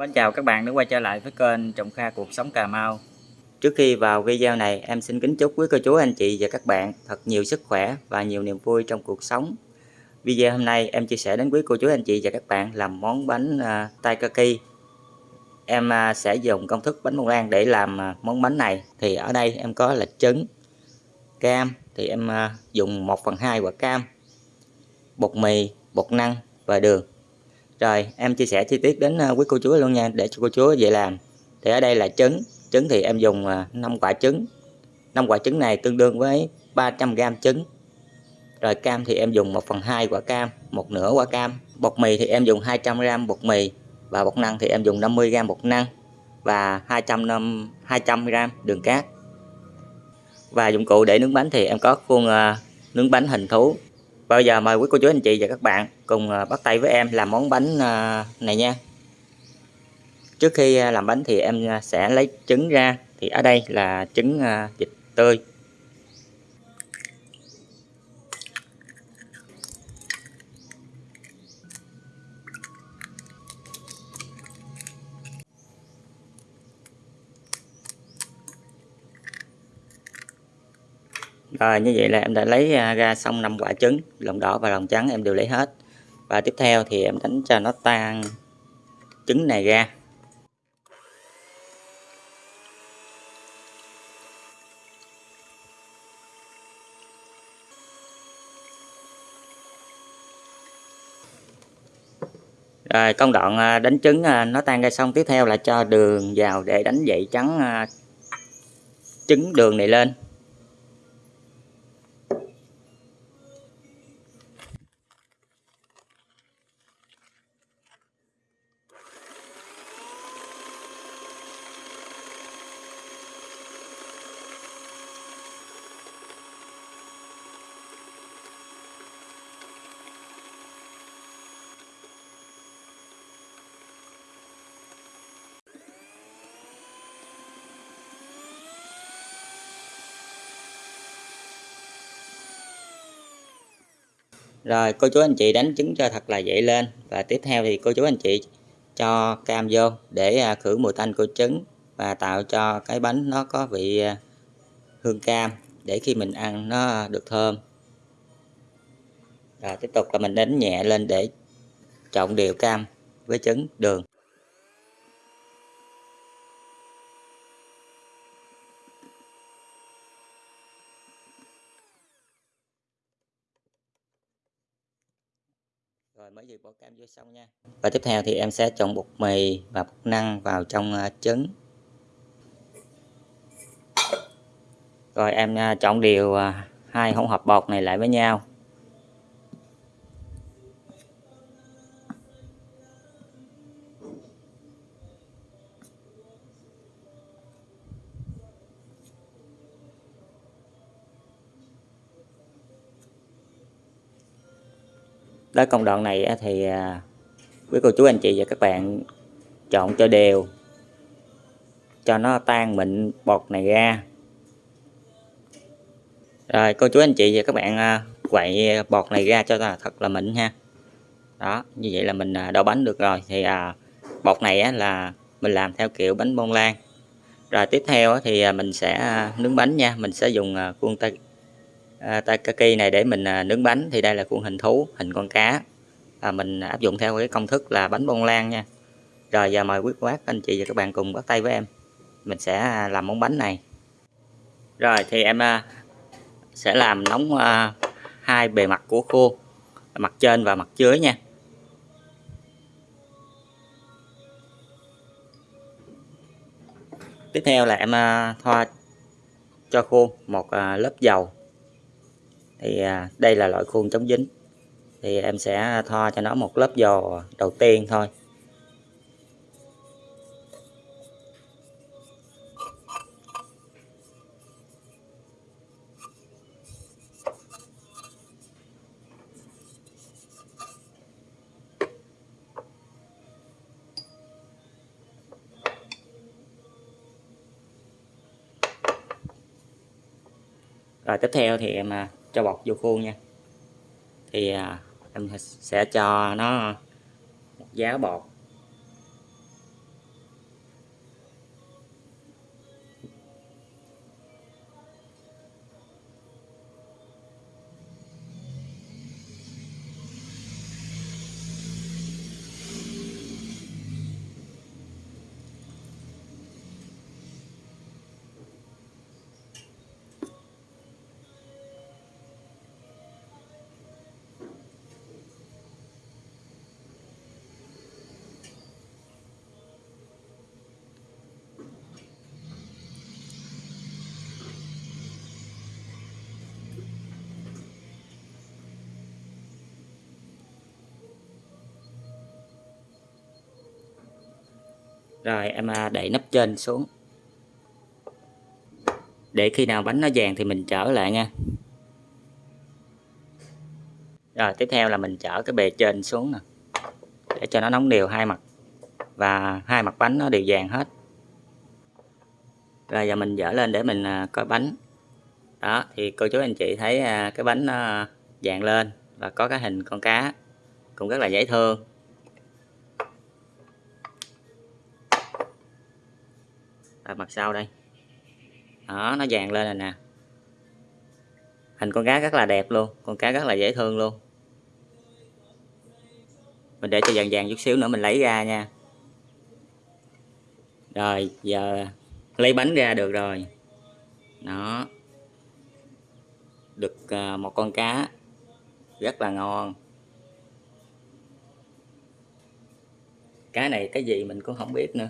Mến chào các bạn đã quay trở lại với kênh Trọng Kha Cuộc Sống Cà Mau. Trước khi vào video này em xin kính chúc quý cô chú anh chị và các bạn thật nhiều sức khỏe và nhiều niềm vui trong cuộc sống. Video hôm nay em chia sẻ đến quý cô chú anh chị và các bạn làm món bánh uh, taikaki. Em uh, sẽ dùng công thức bánh bông lan để làm uh, món bánh này. Thì ở đây em có là trứng, cam thì em uh, dùng 1 phần 2 quả cam Bột mì, bột năng và đường rồi, em chia sẻ chi tiết đến ờ, quý cô chú luôn nha, để cho cô chú dễ làm. Thì ở đây là trứng trứng thì em dùng ờ, 5 quả trứng. 5 quả trứng này tương đương với 300g trứng. Rồi cam thì em dùng 1 phần 2 quả cam, một nửa quả cam. Bột mì thì em dùng 200g bột mì và bột năng thì em dùng 50g bột năng và 200 200g đường cát. Và dụng cụ để nướng bánh thì em có khuôn ờ, nướng bánh hình thú. Bây giờ mời quý cô chú anh chị và các bạn cùng à, bắt tay với em làm món bánh à, này nha. Trước khi à, làm bánh thì em sẽ lấy trứng ra. Thì ở đây là trứng vịt tươi. Rồi như vậy là em đã lấy à, ra xong 5 quả trứng, lòng đỏ và lòng trắng em đều lấy hết. Và tiếp theo thì em đánh cho nó tan trứng này ra. Rồi công đoạn à, đánh trứng à, nó tan ra xong tiếp theo là cho đường vào để đánh dậy trắng trứng đường này lên rồi, cô chú anh chị đánh trứng cho thật là dậy lên. Và tiếp theo thì cô chú anh chị cho cam vô để à, khử mùi tanh của trứng và tạo cho cái bánh nó có vị à, hương cam để khi mình ăn nó được thơm. Rồi tiếp tục là mình đánh nhẹ lên để trộn đều cam với trứng đường. Rồi mới vừa bỏ cam vô xong nha. Và tiếp theo thì em sẽ trộn bột mì và bột năng vào trong à, trứng. Rồi, em à, trộn đều à, hai hỗn hợp bột này lại với nhau. Tới công đoạn này thì à, quý cô chú, anh chị và các bạn chọn cho đều, cho nó tan mịn bột này ra. Rồi, cô chú, anh chị và các bạn à, quậy bột này ra cho thật là mịn ha. Đó, như vậy là mình à, đậu bánh được rồi. Thì bột này là mình làm theo kiểu bánh bông lan. Rồi tiếp theo thì mình sẽ nướng bánh nha. Mình sẽ dùng khuôn tay à, taikaki này để mình à, nướng bánh thì đây là khuôn hình thú hình con cá. À, mình áp dụng theo cái công thức là bánh bông lan nha. Rồi giờ mời quý bác anh chị và các bạn cùng bắt tay với em. Mình sẽ à, làm món bánh này. Rồi thì em à, sẽ làm nóng à, hai bề mặt của khô mặt trên và mặt dưới nha. Tiếp theo là em à, thoa cho khô một à, lớp dầu thì à, đây là loại khuôn chống dính. Thì em sẽ thoa cho nó một lớp dầu đầu tiên thôi. Rồi tiếp theo thì em cho bột vô khuôn nha thì à, em sẽ cho nó một giá bột. Rồi, em à, đẩy nắp trên xuống. Để khi nào bánh nó vàng thì mình trở lại nha. Rồi, tiếp theo là mình chở cái bề trên xuống nè, để cho nó nóng đều hai mặt. Và hai mặt bánh nó đều vàng hết. Rồi, giờ mình dở lên để mình à, coi bánh. Đó, thì cô chú anh chị thấy à, cái bánh nó vàng lên và có cái hình con cá cũng rất là dễ thương. Và mặt sau đây. Đó nó vàng lên rồi nè. Hình con cá rất là đẹp luôn con cá rất là dễ thương luôn. Mình để cho vàng vàng chút xíu nữa mình lấy ra nha. Rồi giờ lấy bánh ra được rồi. Nó được à, một con cá. Rất là ngon. Cá này cái gì mình cũng không biết nữa.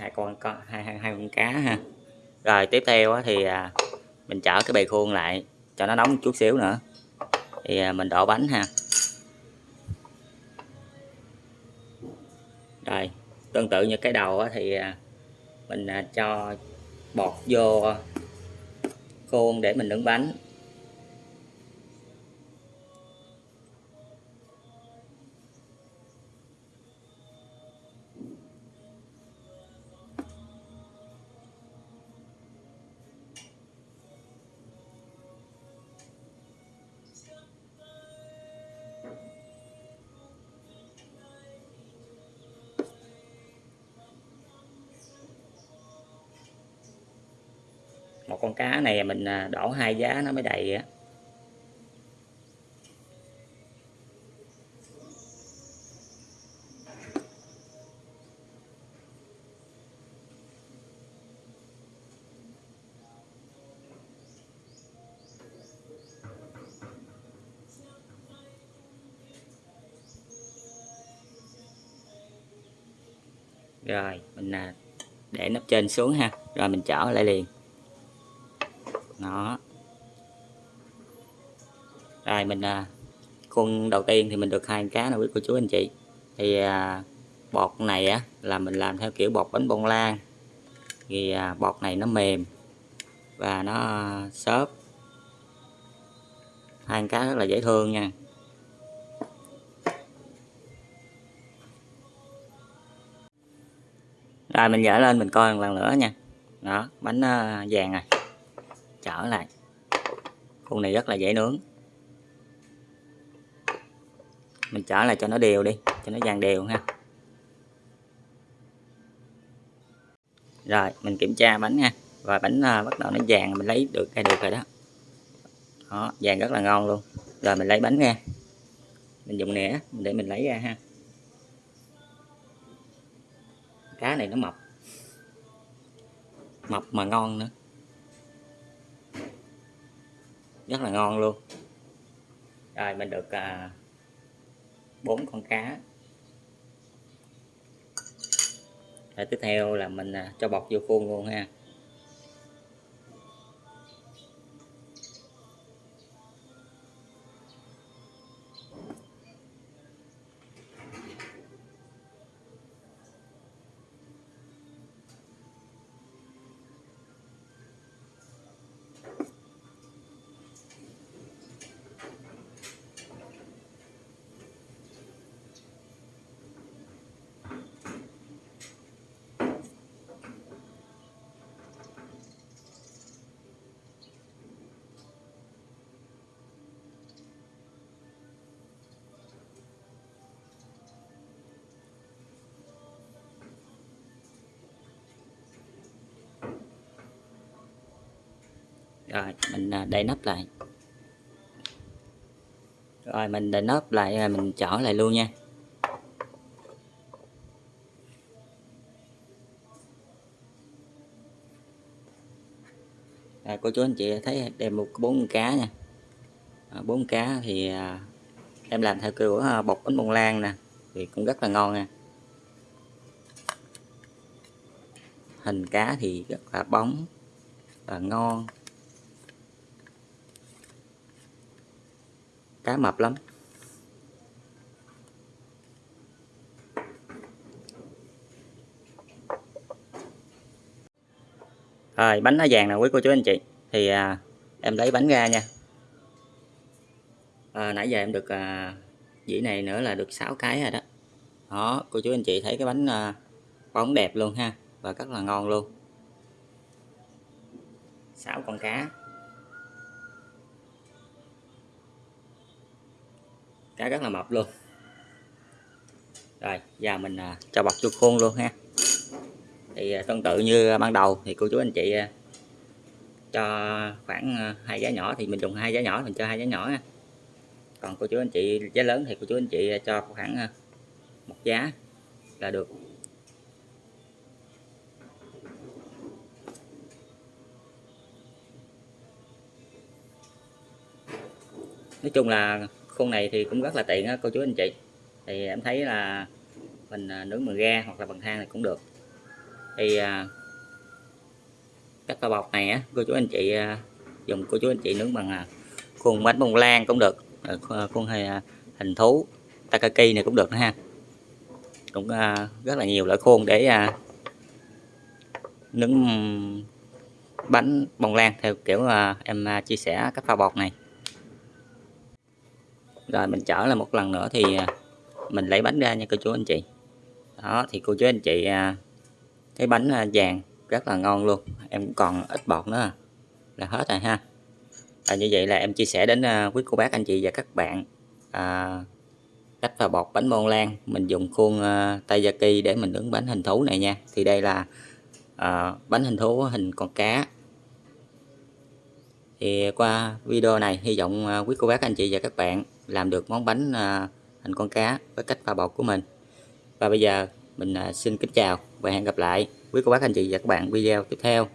Hai con có hai, hai hai con cá ha. Rồi tiếp theo thì à, mình chở cái bề khuôn lại cho nó nóng một chút xíu nữa. Thì à, mình đổ bánh ha. Rồi tương tự như cái đầu thì à, mình cho bọt vô khuôn để mình nướng bánh. Một con cá này mình à, đổ hai giá nó mới đầy á. Rồi, mình à, để nắp trên xuống ha. Rồi mình chở lại liền đó. Rồi mình à, khuôn đầu tiên thì mình được hai cá nào quý cô chú anh chị. Thì à, bọt này á là mình làm theo kiểu bọt bánh bông lan. Thì à, bọt này nó mềm và nó xốp. Hai cá rất là dễ thương nha. Rồi mình dở lên mình coi một lần nữa nha. Đó bánh à, vàng này trở lại. Con này rất là dễ nướng. Mình trở lại cho nó đều đi cho nó dàn đều ha. Rồi mình kiểm tra bánh nha. Và bánh à, bắt đầu nó vàng mình lấy được cái được rồi đó. Đó vàng rất là ngon luôn. Rồi mình lấy bánh ra. Mình dùng nĩa để mình lấy ra ha. Cá này nó mập mập mà ngon nữa. Rất là ngon luôn. Rồi, mình được à, bốn con cá. Rồi tiếp theo là mình à, cho bọc vô khuôn luôn ha. Rồi mình à, đậy nắp lại. Rồi mình đậy nắp lại à, mình chở lại luôn nha. À, cô chú anh chị thấy đem một bốn cá nha. À, bốn à, cá thì à, em làm theo kiểu à, bột bánh bông lan nè thì cũng rất là ngon nha. Hình cá thì rất là bóng và ngon. Cá mập lắm. Rồi bánh nó vàng nè quý cô chú anh chị. Thì à, em lấy bánh ra nha. À, nãy giờ em được à, dĩ này nữa là được 6 cái rồi đó. Đó cô chú anh chị thấy cái bánh à, bóng đẹp luôn ha và rất là ngon luôn. 6 con cá. Cá rất là mập luôn. Rồi, giờ mình à, cho bọc vô khuôn luôn ha. Thì à, tương tự như ban đầu thì cô chú anh chị à, cho khoảng hai giá nhỏ thì mình dùng hai giá nhỏ, mình cho hai giá nhỏ ha. Còn cô chú anh chị, giá lớn thì cô chú anh chị cho khoảng một giá là được. Nói chung là khuôn này thì cũng rất là tiện á cô chú anh chị. Thì em thấy là mình à, nướng bằng ga hoặc là bằng than thì cũng được. Thì à, cách pha bọc này á cô chú anh chị à, dùng cô chú anh chị nướng bằng à, khuôn bánh bông lan cũng được khuôn hình thú takaki này cũng được nữa ha. Cũng rất là nhiều loại khuôn để nướng bánh bông lan theo kiểu em chia sẻ cách pha bọt này rồi mình trở lại một lần nữa thì à, mình lấy bánh ra nha cô chú anh chị. Đó thì cô chú anh chị à, thấy bánh à, vàng rất là ngon luôn. Em cũng còn ít bọt nữa. Là hết rồi ha. Và như vậy là em chia sẻ đến quý cô bác anh chị và các bạn à, cách pha bột bánh bông lan. Mình dùng khuôn uh, taiyaki để mình nướng bánh hình thú này nha. Thì đây là uh, bánh hình thú hình con cá. Thì qua video này hy vọng uh, quý cô bác anh chị và các bạn làm được món bánh à, hình con cá với cách pha bột của mình. Và bây giờ mình à, xin kính chào và hẹn gặp lại quý cô bác, anh chị và các bạn video tiếp theo.